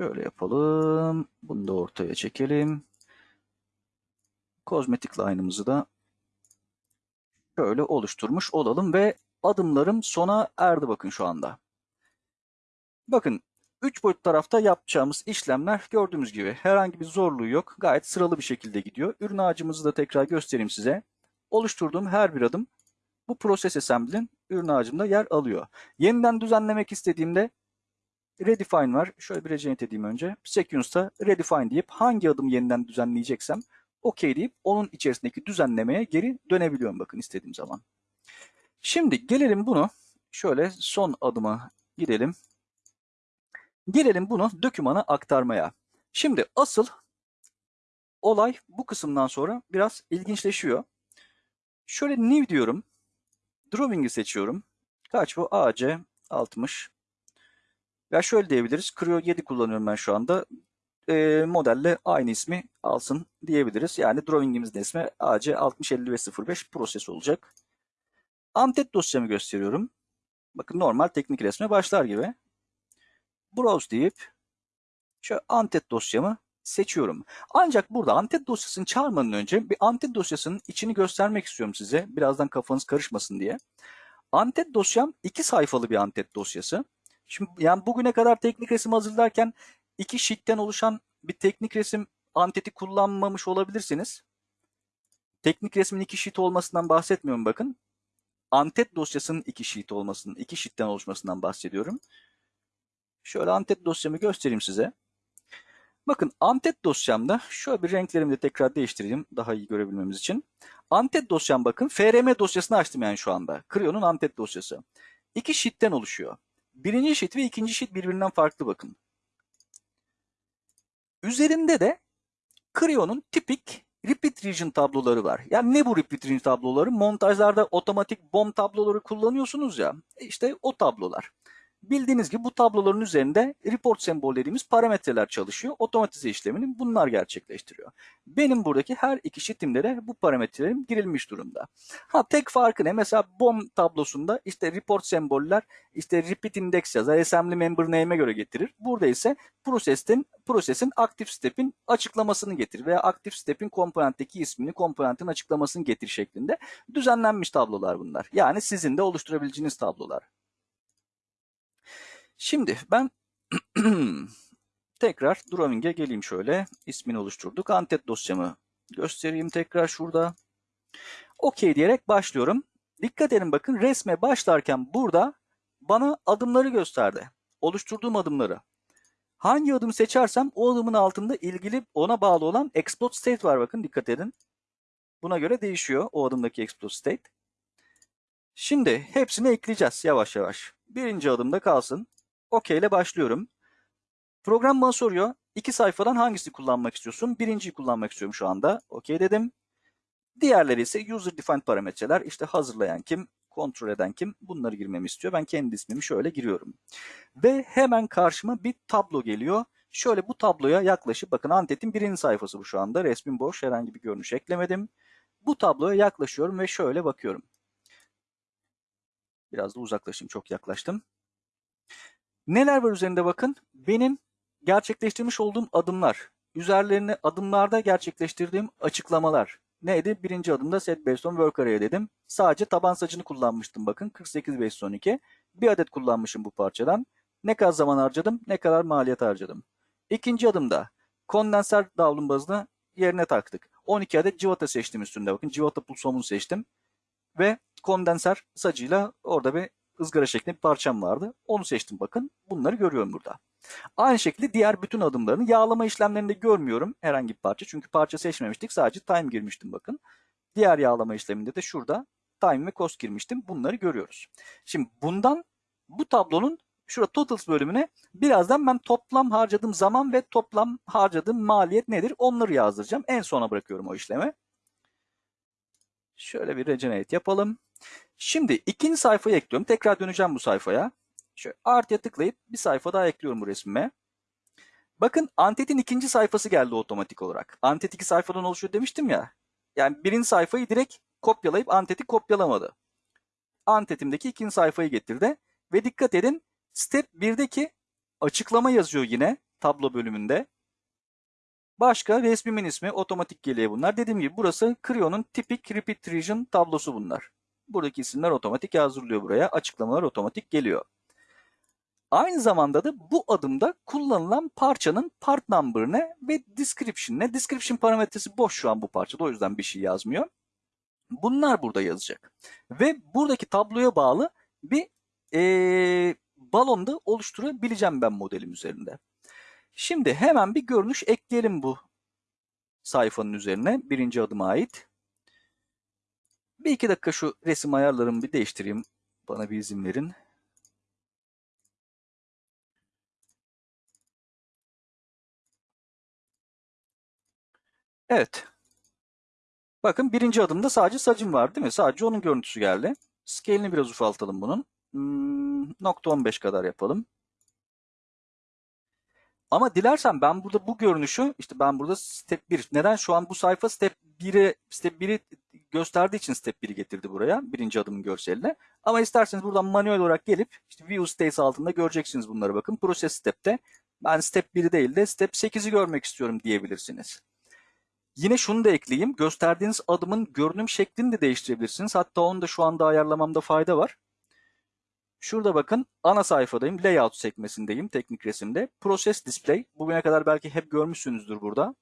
şöyle yapalım. Bunu da ortaya çekelim. Kozmetik line'ımızı da şöyle oluşturmuş olalım ve adımlarım sona erdi bakın şu anda. Bakın 3 boyut tarafta yapacağımız işlemler gördüğümüz gibi herhangi bir zorluğu yok. Gayet sıralı bir şekilde gidiyor. Ürün ağacımızı da tekrar göstereyim size. Oluşturduğum her bir adım bu proses assembly'nin ürün ağacımda yer alıyor. Yeniden düzenlemek istediğimde redefine var. Şöyle bir regenerate edeyim önce. Sequence'da redefine deyip hangi adım yeniden düzenleyeceksem OK deyip onun içerisindeki düzenlemeye geri dönebiliyorum bakın istediğim zaman. Şimdi gelelim bunu şöyle son adıma gidelim. Gelelim bunu dökümana aktarmaya. Şimdi asıl olay bu kısımdan sonra biraz ilginçleşiyor. Şöyle new diyorum. Drawing'i seçiyorum. Kaç bu? AC 60. Ya şöyle diyebiliriz. Creo 7 kullanıyorum ben şu anda. e, modelle aynı ismi alsın diyebiliriz. Yani drawing'imizin ismi AC 605505 proses olacak. Antet dosyamı gösteriyorum. Bakın normal teknik resme başlar gibi. Browse deyip şu antet dosyamı seçiyorum. Ancak burada antet dosyasını çağırmadan önce bir antet dosyasının içini göstermek istiyorum size. Birazdan kafanız karışmasın diye. Antet dosyam iki sayfalı bir antet dosyası. Şimdi yani bugüne kadar teknik resim hazırlarken iki sheet'ten oluşan bir teknik resim anteti kullanmamış olabilirsiniz. Teknik resmin iki sheet olmasından bahsetmiyorum bakın. Antet dosyasının iki sheet olmasının, iki sheet'ten oluşmasından bahsediyorum. Şöyle antet dosyamı göstereyim size. Bakın antet dosyamda şöyle bir renklerimi de tekrar değiştireyim daha iyi görebilmemiz için. Antet dosyam bakın FRM dosyasını açtım yani şu anda. Creo'nun antet dosyası. İki sheet'ten oluşuyor. Birinci sheet ve ikinci sheet birbirinden farklı bakın. Üzerinde de Creo'nun tipik repeat region tabloları var. Yani ne bu repeat region tabloları? Montajlarda otomatik bomb tabloları kullanıyorsunuz ya. İşte o tablolar. Bildiğiniz gibi bu tabloların üzerinde report sembol dediğimiz parametreler çalışıyor. Otomatize işlemini bunlar gerçekleştiriyor. Benim buradaki her iki sheetimde de bu parametrelerim girilmiş durumda. Ha tek farkı ne? Mesela BOM tablosunda işte report semboller işte repeat index yazar, assembly member name'e göre getirir. Burada ise prosesin prosesin aktif step'in açıklamasını getir veya aktif step'in komponentteki ismini, komponentin açıklamasını getir şeklinde düzenlenmiş tablolar bunlar. Yani sizin de oluşturabileceğiniz tablolar. Şimdi ben [CLEARS THROAT] tekrar drawing'e geleyim şöyle. İsmini oluşturduk. Antet dosyamı göstereyim tekrar şurada. OK diyerek başlıyorum. Dikkat edin bakın resme başlarken burada bana adımları gösterdi. Oluşturduğum adımları. Hangi adım seçersem o adımın altında ilgili ona bağlı olan explode state var bakın dikkat edin. Buna göre değişiyor o adımdaki explode state. Şimdi hepsini ekleyeceğiz yavaş yavaş. Birinci adımda kalsın. OK ile başlıyorum. Program bana soruyor. İki sayfadan hangisini kullanmak istiyorsun? Birinciyi kullanmak istiyorum şu anda. OK dedim. Diğerleri ise user defined parametreler. İşte hazırlayan kim, kontrol eden kim bunları girmemi istiyor. Ben kendi ismimi şöyle giriyorum. Ve hemen karşıma bir tablo geliyor. Şöyle bu tabloya yaklaşıp bakın Antet'in birinci sayfası bu şu anda. Resmin boş herhangi bir görünüş eklemedim. Bu tabloya yaklaşıyorum ve şöyle bakıyorum. Biraz da uzaklaşayım çok yaklaştım. Neler var üzerinde bakın? Benim gerçekleştirmiş olduğum adımlar. Üzerlerine adımlarda gerçekleştirdiğim açıklamalar. Neydi? Birinci adımda set based on work array dedim. Sadece taban sacını kullanmıştım bakın. 48 based on 2. Bir adet kullanmışım bu parçadan. Ne kadar zaman harcadım? Ne kadar maliyet harcadım? İkinci adımda kondenser davlum bazını yerine taktık. 12 adet civata seçtim üstünde. Bakın civata pulsomunu seçtim. Ve kondenser sacıyla orada bir ızgara şeklinde bir parçam vardı. Onu seçtim bakın. Bunları görüyorum burada. Aynı şekilde diğer bütün adımlarını yağlama işlemlerinde görmüyorum herhangi bir parça. Çünkü parça seçmemiştik. Sadece time girmiştim bakın. Diğer yağlama işleminde de şurada time ve cost girmiştim. Bunları görüyoruz. Şimdi bundan bu tablonun şurada totals bölümüne birazdan ben toplam harcadığım zaman ve toplam harcadığım maliyet nedir onları yazdıracağım. En sona bırakıyorum o işlemi. Şöyle bir regenerate yapalım. Şimdi ikinci sayfayı ekliyorum. Tekrar döneceğim bu sayfaya. Şöyle artıya tıklayıp bir sayfa daha ekliyorum bu resmime. Bakın Antet'in ikinci sayfası geldi otomatik olarak. Antet iki sayfadan oluşuyor demiştim ya. Yani birinci sayfayı direkt kopyalayıp Antet'i kopyalamadı. Antet'imdeki ikinci sayfayı getirdi. Ve dikkat edin step 1'deki açıklama yazıyor yine tablo bölümünde. Başka resmimin ismi otomatik geliyor bunlar. Dediğim gibi burası Creo'nun tipik repeat region tablosu bunlar. Buradaki isimler otomatik yazdırılıyor buraya. Açıklamalar otomatik geliyor. Aynı zamanda da bu adımda kullanılan parçanın part number ne ve description ne? Description parametresi boş şu an bu parçada o yüzden bir şey yazmıyor. Bunlar burada yazacak. Ve buradaki tabloya bağlı bir ee, balonda oluşturabileceğim ben modelim üzerinde. Şimdi hemen bir görünüş ekleyelim bu sayfanın üzerine birinci adıma ait. Bir iki dakika şu resim ayarlarımı bir değiştireyim. Bana bir izin verin. Evet. Bakın birinci adımda sadece sacım var değil mi? Sadece onun görüntüsü geldi. Scale'ini biraz ufaltalım bunun. Hmm, nokta 15 kadar yapalım. Ama dilersen ben burada bu görünüşü işte ben burada step 1. Neden? Şu an bu sayfa step 1'e step 1'i gösterdiği için step 1'i getirdi buraya. Birinci adımın görseline. Ama isterseniz buradan manuel olarak gelip işte view states altında göreceksiniz bunları bakın. Process step'te ben step 1'i değil de step 8'i görmek istiyorum diyebilirsiniz. Yine şunu da ekleyeyim. Gösterdiğiniz adımın görünüm şeklini de değiştirebilirsiniz. Hatta onu da şu anda ayarlamamda fayda var. Şurada bakın ana sayfadayım. Layout sekmesindeyim teknik resimde. Process Display. Bugüne kadar belki hep görmüşsünüzdür burada.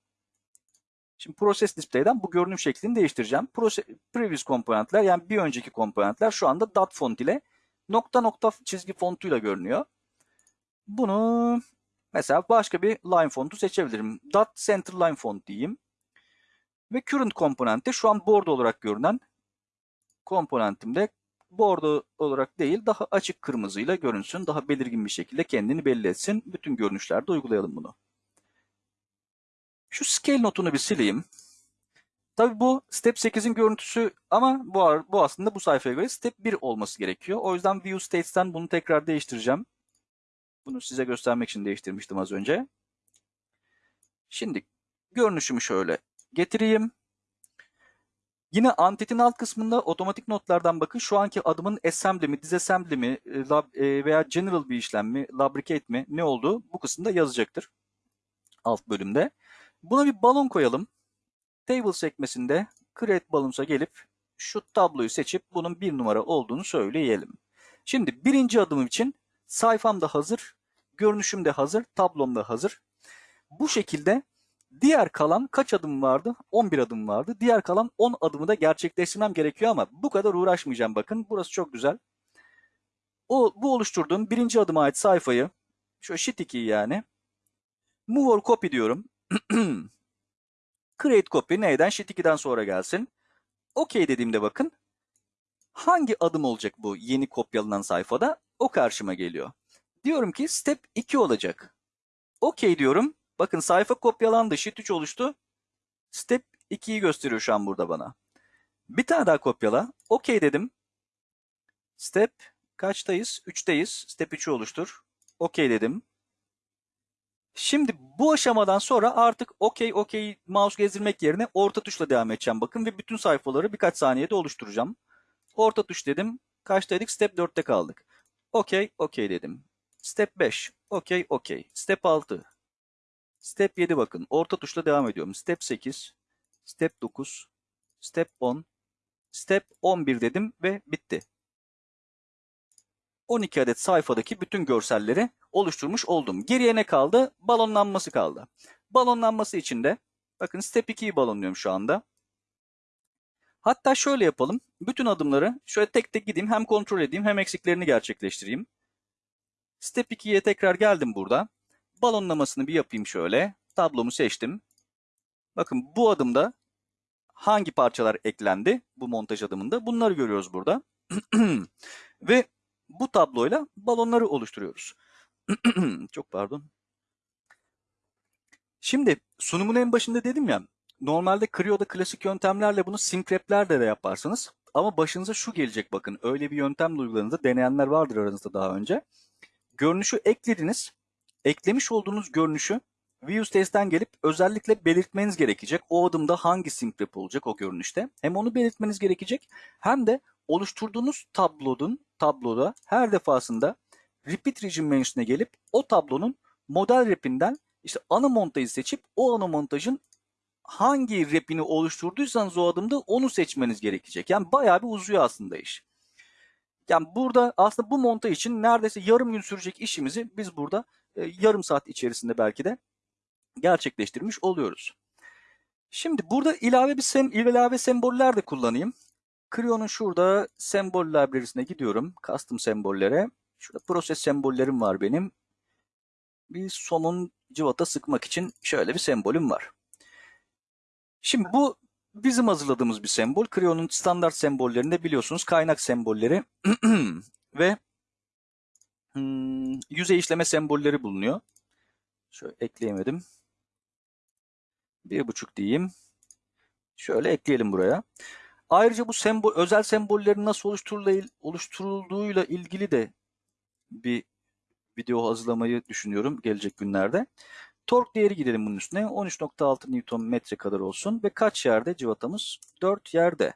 Şimdi Process Display'den bu görünüm şeklini değiştireceğim. Proce previous komponentler yani bir önceki komponentler şu anda dot font ile nokta nokta çizgi fontuyla görünüyor. Bunu mesela başka bir line fontu seçebilirim. Dot center line font diyeyim. Ve current komponentte şu an bordo olarak görünen komponentimde bordo olarak değil daha açık kırmızıyla görünsün. Daha belirgin bir şekilde kendini belli etsin. Bütün görünüşlerde uygulayalım bunu. Şu scale notunu bir sileyim. Tabii bu step 8'in görüntüsü ama bu, bu aslında bu sayfaya göre step 1 olması gerekiyor. O yüzden view states'ten bunu tekrar değiştireceğim. Bunu size göstermek için değiştirmiştim az önce. Şimdi görünüşümü şöyle getireyim. Yine antetin alt kısmında otomatik notlardan bakın şu anki adımın assembly mi, disassembly mi e, veya general bir işlem mi, lubricate mi ne olduğu bu kısımda yazacaktır. Alt bölümde. Buna bir balon koyalım. Table sekmesinde create balloons'a gelip şu tabloyu seçip bunun bir numara olduğunu söyleyelim. Şimdi birinci adımım için sayfam da hazır, görünüşüm de hazır, tablom da hazır. Bu şekilde Diğer kalan kaç adım vardı? 11 adım vardı. Diğer kalan 10 adımı da gerçekleştirmem gerekiyor ama bu kadar uğraşmayacağım bakın. Burası çok güzel. O, bu oluşturduğum birinci adıma ait sayfayı, şu sheet 2'yi yani, move or copy diyorum. [CLEARS THROAT] Create copy neyden? Sheet 2'den sonra gelsin. OK dediğimde bakın, hangi adım olacak bu yeni kopyalanan sayfada? O karşıma geliyor. Diyorum ki step 2 olacak. OK diyorum. Bakın sayfa kopyalandı. Sheet 3 oluştu. Step 2'yi gösteriyor şu an burada bana. Bir tane daha kopyala. OK dedim. Step kaçtayız? 3'teyiz. Step 3'ü oluştur. OK dedim. Şimdi bu aşamadan sonra artık OK OK mouse gezdirmek yerine orta tuşla devam edeceğim. Bakın ve bütün sayfaları birkaç saniyede oluşturacağım. Orta tuş dedim. Kaçtaydık? Step 4'te kaldık. OK OK dedim. Step 5. OK OK. Step 6. Step 7 bakın. Orta tuşla devam ediyorum. Step 8, Step 9, Step 10, Step 11 dedim ve bitti. 12 adet sayfadaki bütün görselleri oluşturmuş oldum. Geriye ne kaldı? Balonlanması kaldı. Balonlanması için de bakın Step 2'yi balonluyorum şu anda. Hatta şöyle yapalım. Bütün adımları şöyle tek tek gideyim. Hem kontrol edeyim hem eksiklerini gerçekleştireyim. Step 2'ye tekrar geldim burada. Balonlamasını bir yapayım şöyle. Tablomu seçtim. Bakın bu adımda hangi parçalar eklendi bu montaj adımında bunları görüyoruz burada. [CLEARS THROAT] Ve bu tabloyla balonları oluşturuyoruz. [CLEARS THROAT] Çok pardon. Şimdi sunumun en başında dedim ya normalde Creo'da klasik yöntemlerle bunu sync de yaparsınız. Ama başınıza şu gelecek bakın öyle bir yöntem uyguladığınızda deneyenler vardır aranızda daha önce. Görünüşü eklediniz eklemiş olduğunuz görünüşü Views Test'ten gelip özellikle belirtmeniz gerekecek. O adımda hangi sync wrap olacak o görünüşte. Hem onu belirtmeniz gerekecek hem de oluşturduğunuz tablonun tabloda her defasında repeat region menüsüne gelip o tablonun model rapinden işte ana montajı seçip o ana montajın hangi rapini oluşturduysanız o adımda onu seçmeniz gerekecek. Yani bayağı bir uzuyor aslında iş. Yani burada aslında bu montaj için neredeyse yarım gün sürecek işimizi biz burada e, yarım saat içerisinde belki de gerçekleştirmiş oluyoruz. Şimdi burada ilave bir sem ilave semboller de kullanayım. Creo'nun şurada sembol library'sine gidiyorum. Custom sembollere. Şurada proses sembollerim var benim. Bir somun cıvata sıkmak için şöyle bir sembolüm var. Şimdi bu bizim hazırladığımız bir sembol. Creo'nun standart sembollerinde biliyorsunuz kaynak sembolleri [CLEARS THROAT] ve hmm, yüzey işleme sembolleri bulunuyor. Şöyle ekleyemedim. Bir buçuk diyeyim. Şöyle ekleyelim buraya. Ayrıca bu sembol, özel sembollerin nasıl oluşturulduğuyla ilgili de bir video hazırlamayı düşünüyorum gelecek günlerde. Tork değeri gidelim bunun üstüne. 13.6 Newton metre kadar olsun ve kaç yerde civatamız? 4 yerde.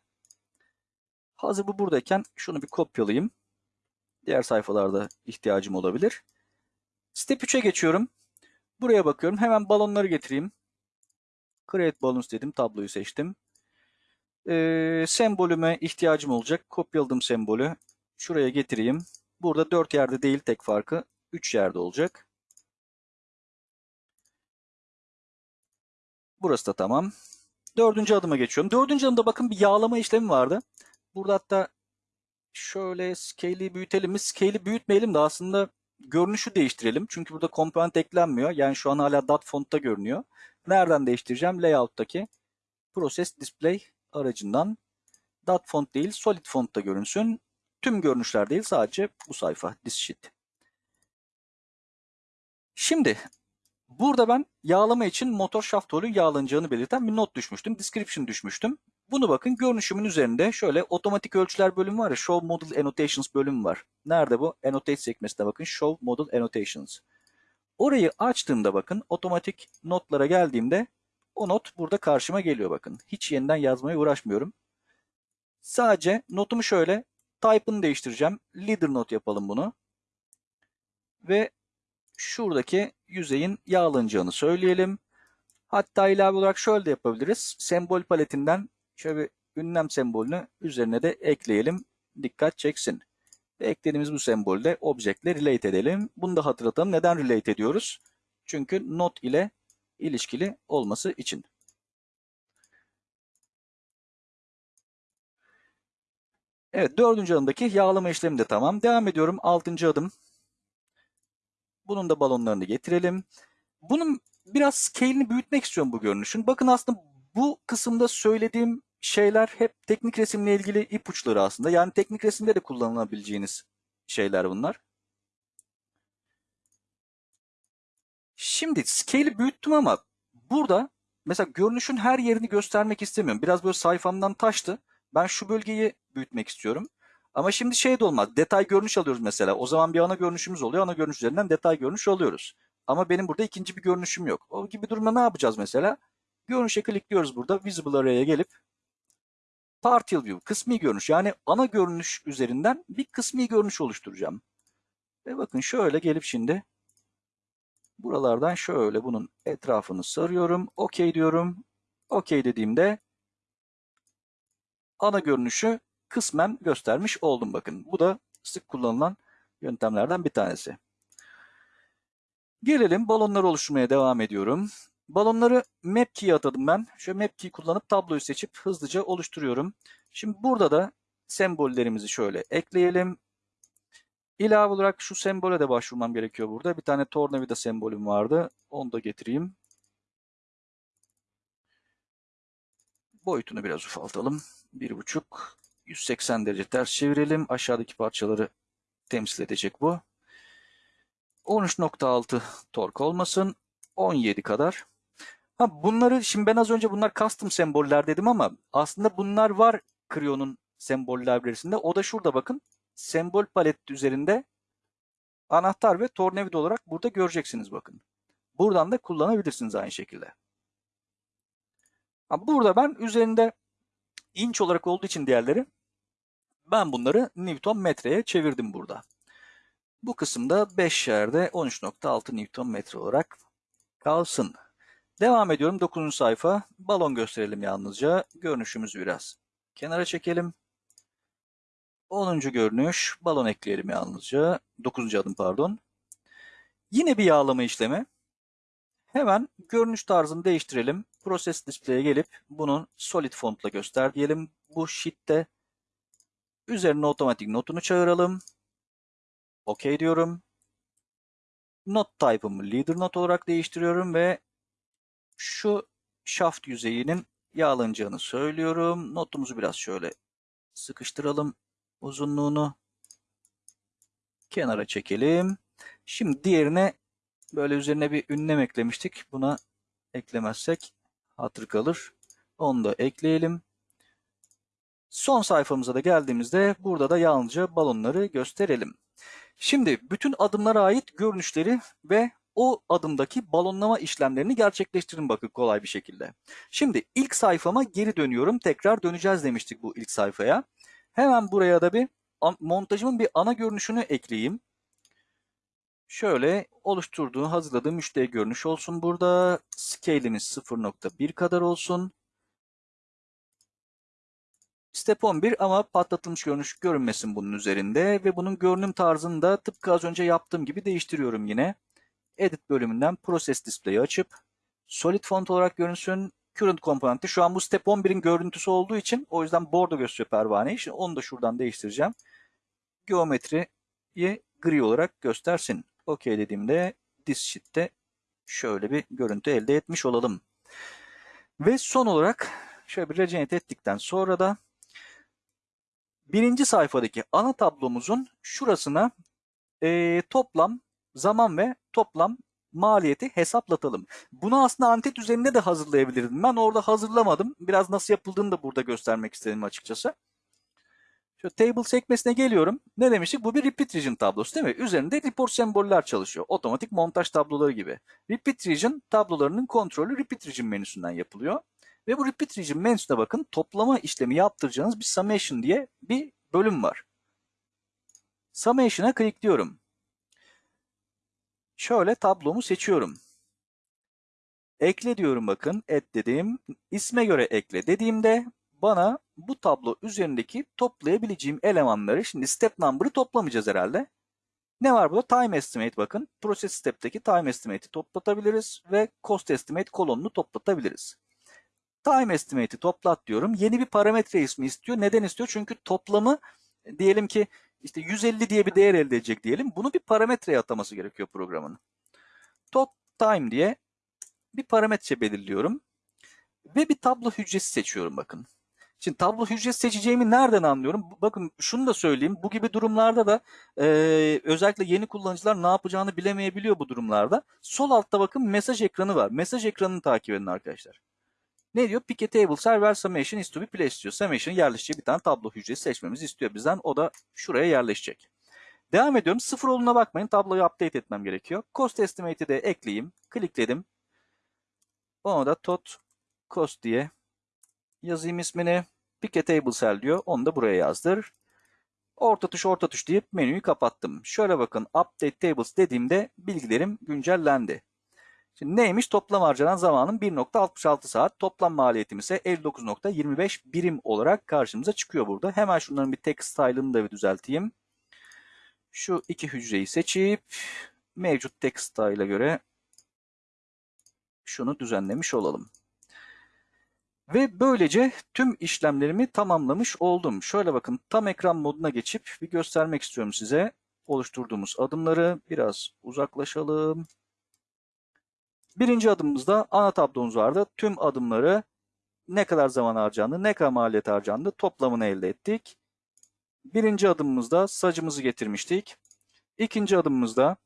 Hazır bu buradayken şunu bir kopyalayayım. Diğer sayfalarda ihtiyacım olabilir. Step 3'e geçiyorum. Buraya bakıyorum. Hemen balonları getireyim. Create Balloons dedim. Tabloyu seçtim. Ee, sembolüme ihtiyacım olacak. Kopyaladım sembolü. Şuraya getireyim. Burada 4 yerde değil tek farkı 3 yerde olacak. Burası da tamam. Dördüncü adıma geçiyorum. Dördüncü adımda bakın bir yağlama işlemi vardı. Burada hatta şöyle scale'i büyütelim mi? Scale'i büyütmeyelim de aslında görünüşü değiştirelim. Çünkü burada komponent eklenmiyor. Yani şu an hala dot fontta görünüyor. Nereden değiştireceğim? Layout'taki Process Display aracından dot font değil solid fontta görünsün. Tüm görünüşler değil sadece bu sayfa this sheet. Şimdi burada ben yağlama için motor shaft rolü yağlanacağını belirten bir not düşmüştüm. Description düşmüştüm. Bunu bakın görünüşümün üzerinde şöyle otomatik ölçüler bölümü var ya Show Model Annotations bölümü var. Nerede bu? Annotate sekmesine bakın. Show Model Annotations. Orayı açtığımda bakın otomatik notlara geldiğimde o not burada karşıma geliyor bakın. Hiç yeniden yazmaya uğraşmıyorum. Sadece notumu şöyle type'ını değiştireceğim. Leader not yapalım bunu. Ve şuradaki yüzeyin yağlanacağını söyleyelim. Hatta ilave olarak şöyle de yapabiliriz. Sembol paletinden şöyle bir ünlem sembolünü üzerine de ekleyelim. Dikkat çeksin. Ve eklediğimiz bu sembolü de objektle relate edelim. Bunu da hatırlatalım. Neden relate ediyoruz? Çünkü not ile ilişkili olması için. Evet dördüncü adımdaki yağlama işlemi de tamam. Devam ediyorum. Altıncı adım. Bunun da balonlarını getirelim. Bunun biraz scale'ini büyütmek istiyorum bu görünüşün. Bakın aslında bu kısımda söylediğim şeyler hep teknik resimle ilgili ipuçları aslında. Yani teknik resimde de kullanılabileceğiniz şeyler bunlar. Şimdi scale'i büyüttüm ama burada mesela görünüşün her yerini göstermek istemiyorum. Biraz böyle sayfamdan taştı. Ben şu bölgeyi büyütmek istiyorum. Ama şimdi şey de olmaz. Detay görünüş alıyoruz mesela. O zaman bir ana görünüşümüz oluyor. Ana görünüş üzerinden detay görünüş alıyoruz. Ama benim burada ikinci bir görünüşüm yok. O gibi durumda ne yapacağız mesela? Görünüşe klikliyoruz burada. Visible Array'e gelip Partial View, kısmi görünüş. Yani ana görünüş üzerinden bir kısmi görünüş oluşturacağım. Ve bakın şöyle gelip şimdi buralardan şöyle bunun etrafını sarıyorum. OK diyorum. OK dediğimde ana görünüşü kısmen göstermiş oldum bakın. Bu da sık kullanılan yöntemlerden bir tanesi. Gelelim balonları oluşturmaya devam ediyorum. Balonları map key'e atadım ben. Şöyle map key kullanıp tabloyu seçip hızlıca oluşturuyorum. Şimdi burada da sembollerimizi şöyle ekleyelim. İlave olarak şu sembole de başvurmam gerekiyor burada. Bir tane tornavida sembolüm vardı. Onu da getireyim. Boyutunu biraz ufaltalım. 1.5 180 derece ters çevirelim. Aşağıdaki parçaları temsil edecek bu. 13.6 tork olmasın. 17 kadar. Ha bunları şimdi ben az önce bunlar custom semboller dedim ama aslında bunlar var Creo'nun sembol library'sinde. O da şurada bakın. Sembol paleti üzerinde anahtar ve tornavida olarak burada göreceksiniz bakın. Buradan da kullanabilirsiniz aynı şekilde. Burada ben üzerinde inç olarak olduğu için diğerleri ben bunları Newton metreye çevirdim burada. Bu kısımda 5 yerde 13.6 Newton metre olarak kalsın. Devam ediyorum 9. sayfa. Balon gösterelim yalnızca. Görünüşümüzü biraz kenara çekelim. 10. görünüş. Balon ekleyelim yalnızca. 9. adım pardon. Yine bir yağlama işlemi. Hemen görünüş tarzını değiştirelim. Process Display'e gelip bunun solid fontla göster diyelim. Bu sheet'te üzerine otomatik notunu çağıralım. OK diyorum. Not type'ımı leader not olarak değiştiriyorum ve şu shaft yüzeyinin yağlanacağını söylüyorum. Notumuzu biraz şöyle sıkıştıralım uzunluğunu. Kenara çekelim. Şimdi diğerine böyle üzerine bir ünlem eklemiştik. Buna eklemezsek hatır kalır. Onu da ekleyelim. Son sayfamıza da geldiğimizde burada da yalnızca balonları gösterelim. Şimdi bütün adımlara ait görünüşleri ve o adımdaki balonlama işlemlerini gerçekleştirin bakın kolay bir şekilde. Şimdi ilk sayfama geri dönüyorum. Tekrar döneceğiz demiştik bu ilk sayfaya. Hemen buraya da bir montajımın bir ana görünüşünü ekleyeyim. Şöyle oluşturduğu, hazırladığım müşteri görünüş olsun burada. Scale'imiz 0.1 kadar olsun. Step 11 ama patlatılmış görünüş görünmesin bunun üzerinde ve bunun görünüm tarzını da tıpkı az önce yaptığım gibi değiştiriyorum yine. Edit bölümünden Process Display'i açıp Solid Font olarak görünsün. Current komponenti şu an bu Step 11'in görüntüsü olduğu için o yüzden bordo gösteriyor pervaneyi. Şimdi onu da şuradan değiştireceğim. Geometriyi gri olarak göstersin. OK dediğimde this sheet'te şöyle bir görüntü elde etmiş olalım. Ve son olarak şöyle bir regenerate ettikten sonra da birinci sayfadaki ana tablomuzun şurasına e, toplam zaman ve toplam maliyeti hesaplatalım. Bunu aslında antet üzerinde de hazırlayabilirdim. Ben orada hazırlamadım. Biraz nasıl yapıldığını da burada göstermek istedim açıkçası. Şu table sekmesine geliyorum. Ne demiştik? Bu bir repeat region tablosu değil mi? Üzerinde report semboller çalışıyor. Otomatik montaj tabloları gibi. Repeat region tablolarının kontrolü repeat region menüsünden yapılıyor. Ve bu repeat region menüsüne bakın toplama işlemi yaptıracağınız bir summation diye bir bölüm var. Summation'a klikliyorum. Şöyle tablomu seçiyorum. Ekle diyorum bakın. Et dediğim isme göre ekle dediğimde bana bu tablo üzerindeki toplayabileceğim elemanları şimdi step number'ı toplamayacağız herhalde. Ne var burada? Time estimate bakın. Process step'teki time estimate'i toplatabiliriz ve cost estimate kolonunu toplatabiliriz. Time estimate'i toplat diyorum. Yeni bir parametre ismi istiyor. Neden istiyor? Çünkü toplamı diyelim ki işte 150 diye bir değer elde edecek diyelim. Bunu bir parametreye ataması gerekiyor programın. Tot time diye bir parametre belirliyorum. Ve bir tablo hücresi seçiyorum bakın. Şimdi tablo hücresi seçeceğimi nereden anlıyorum? Bakın şunu da söyleyeyim. Bu gibi durumlarda da e, özellikle yeni kullanıcılar ne yapacağını bilemeyebiliyor bu durumlarda. Sol altta bakın mesaj ekranı var. Mesaj ekranını takip edin arkadaşlar. Ne diyor? Pick a table server summation is to be placed diyor. Summation yerleşeceği bir tane tablo hücresi seçmemizi istiyor bizden. O da şuraya yerleşecek. Devam ediyorum. Sıfır olduğuna bakmayın. Tabloyu update etmem gerekiyor. Cost estimate'i de ekleyeyim. Klikledim. Ona da tot cost diye yazayım ismini. Pick a table cell diyor. Onu da buraya yazdır. Orta tuş orta tuş deyip menüyü kapattım. Şöyle bakın update tables dediğimde bilgilerim güncellendi. Şimdi neymiş? Toplam harcanan zamanın 1.66 saat. Toplam maliyetim ise 59.25 birim olarak karşımıza çıkıyor burada. Hemen şunların bir text style'ını da bir düzelteyim. Şu iki hücreyi seçip mevcut text style'a göre şunu düzenlemiş olalım. Ve böylece tüm işlemlerimi tamamlamış oldum. Şöyle bakın tam ekran moduna geçip bir göstermek istiyorum size. Oluşturduğumuz adımları biraz uzaklaşalım. Birinci adımımızda ana tablomuz vardı. Tüm adımları ne kadar zaman harcandı, ne kadar maliyet harcandı toplamını elde ettik. Birinci adımımızda sacımızı getirmiştik. İkinci adımımızda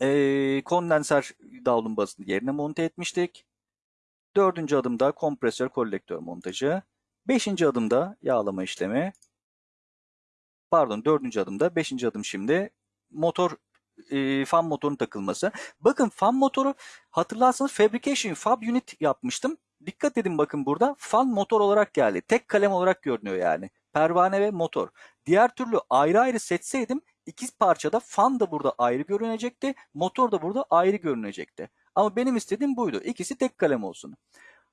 e, kondenser davlumbazını yerine monte etmiştik. Dördüncü adımda kompresör kolektör montajı. Beşinci adımda yağlama işlemi. Pardon dördüncü adımda. Beşinci adım şimdi motor e, fan motorun takılması. Bakın fan motoru hatırlarsanız Fabrication Fab Unit yapmıştım. Dikkat edin bakın burada fan motor olarak geldi. Tek kalem olarak görünüyor yani. Pervane ve motor. Diğer türlü ayrı ayrı seçseydim iki parçada fan da burada ayrı görünecekti. Motor da burada ayrı görünecekti. Ama benim istediğim buydu. İkisi tek kalem olsun.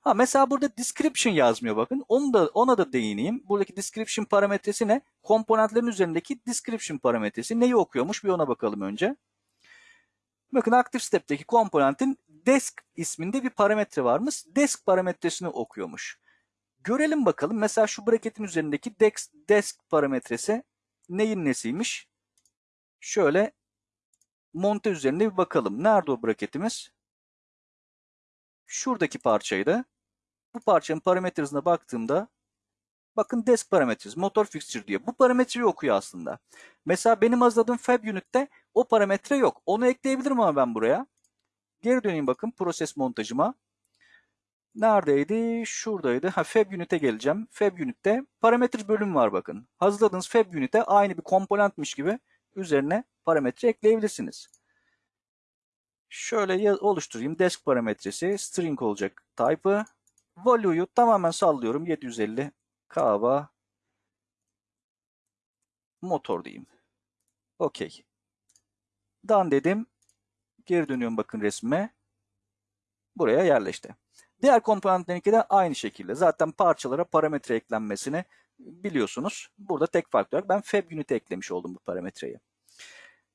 Ha mesela burada description yazmıyor bakın. Onu da ona da değineyim. Buradaki description parametresi ne? Komponentlerin üzerindeki description parametresi neyi okuyormuş bir ona bakalım önce. Bakın Active Step'teki komponentin desk isminde bir parametre varmış. Desk parametresini okuyormuş. Görelim bakalım. Mesela şu braketin üzerindeki desk, desk parametresi neyin nesiymiş? Şöyle monte üzerinde bir bakalım. Nerede o braketimiz? Şuradaki parçaydı. Bu parçanın parametresine baktığımda bakın desk parametresi, motor fixture diyor. Bu parametreyi okuyor aslında. Mesela benim hazırladığım fab unit'te o parametre yok. Onu ekleyebilirim ama ben buraya. Geri döneyim bakın proses montajıma. Neredeydi? Şuradaydı. Ha, fab unit'e geleceğim. Fab unit'te parametre bölüm var bakın. Hazırladığınız fab unit'e aynı bir komponentmiş gibi üzerine parametre ekleyebilirsiniz. Şöyle oluşturayım. Desk parametresi string olacak type'ı. Value'yu tamamen sallıyorum. 750 kaba motor diyeyim. Okey. Done dedim. Geri dönüyorum bakın resme. Buraya yerleşti. Diğer komponentlerinki de aynı şekilde. Zaten parçalara parametre eklenmesini biliyorsunuz. Burada tek fark olarak ben fab unit'e eklemiş oldum bu parametreyi.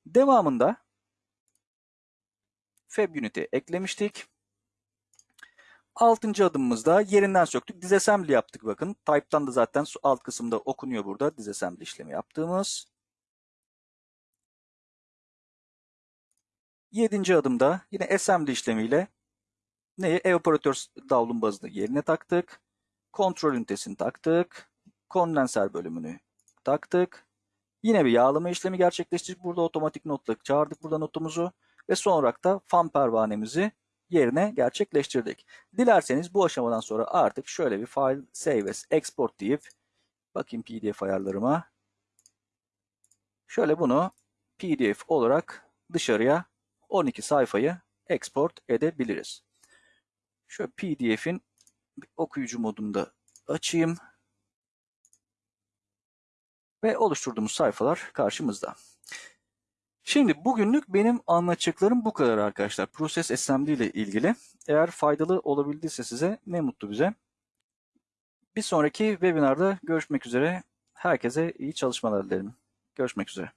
Devamında fab unit'i eklemiştik. Altıncı adımımızda yerinden söktük. Disassembly yaptık bakın. Type'tan da zaten alt kısımda okunuyor burada disassembly işlemi yaptığımız. Yedinci adımda yine assembly işlemiyle neyi? Evaporatör davlum bazını yerine taktık. Kontrol ünitesini taktık. Kondenser bölümünü taktık. Yine bir yağlama işlemi gerçekleştirdik. Burada otomatik notla çağırdık burada notumuzu. Ve son olarak da fan pervanemizi yerine gerçekleştirdik. Dilerseniz bu aşamadan sonra artık şöyle bir file save as export deyip bakayım pdf ayarlarıma. Şöyle bunu pdf olarak dışarıya 12 sayfayı export edebiliriz. Şöyle pdf'in okuyucu modunda açayım. Ve oluşturduğumuz sayfalar karşımızda. Şimdi bugünlük benim anlatacaklarım bu kadar arkadaşlar. Process Assembly ile ilgili. Eğer faydalı olabildiyse size ne mutlu bize. Bir sonraki webinarda görüşmek üzere. Herkese iyi çalışmalar dilerim. Görüşmek üzere.